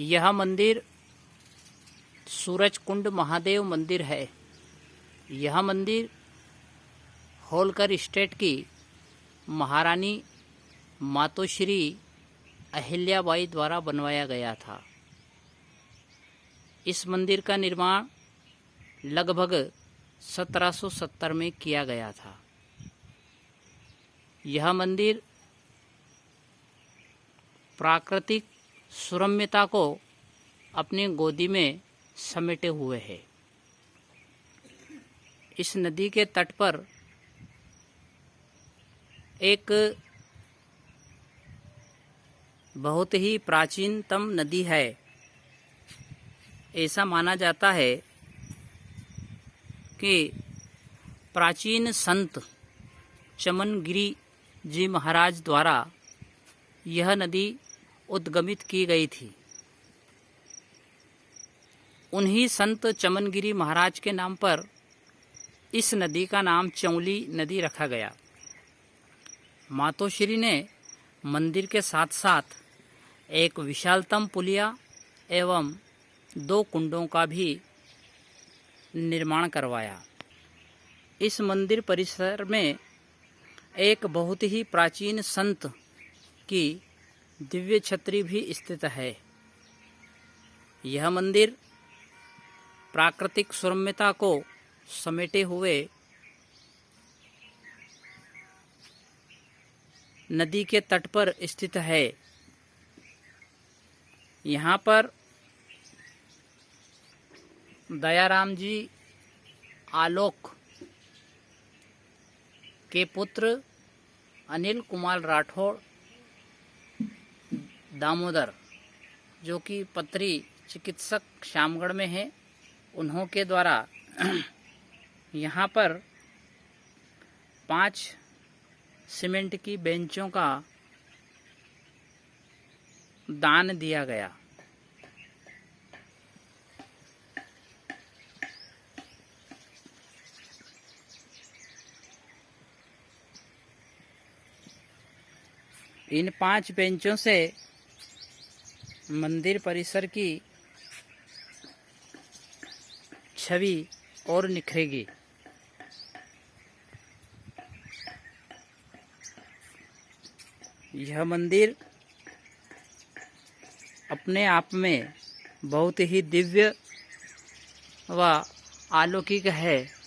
यह मंदिर सूरज कुंड महादेव मंदिर है। यह मंदिर होलकर स्टेट की महारानी मातोश्री अहिल्याबाई द्वारा बनवाया गया था। इस मंदिर का निर्माण लगभग 1770 में किया गया था। यह मंदिर प्राकृतिक सुरम्यता को अपनी गोदी में समेटे हुए है। इस नदी के तट पर एक बहुत ही प्राचीनतम नदी है। ऐसा माना जाता है कि प्राचीन संत चमनगिरी जी महाराज द्वारा यह नदी उद्गमित की गई थी। उन्हीं संत चमनगिरी महाराज के नाम पर इस नदी का नाम चौली नदी रखा गया। मातोश्री ने मंदिर के साथ साथ एक विशालतम पुलिया एवं दो कुंडों का भी निर्माण करवाया। इस मंदिर परिसर में एक बहुत ही प्राचीन संत की दिव्य छत्री भी स्थित है। यह मंदिर प्राकृतिक सुरम्यता को समेटे हुए नदी के तट पर स्थित है। यहाँ पर दयाराम जी आलोक के पुत्र अनिल कुमार राठौड़ दामोदर, जो कि पत्री चिकित्सक श्यामगढ़ में है, उन्हों के द्वारा यहाँ पर पाँच सीमेंट की बेंचों का दान दिया गया। इन पाँच बेंचों से मंदिर परिसर की छवि और निखरेगी। यह मंदिर अपने आप में बहुत ही दिव्य व अलौकिक है।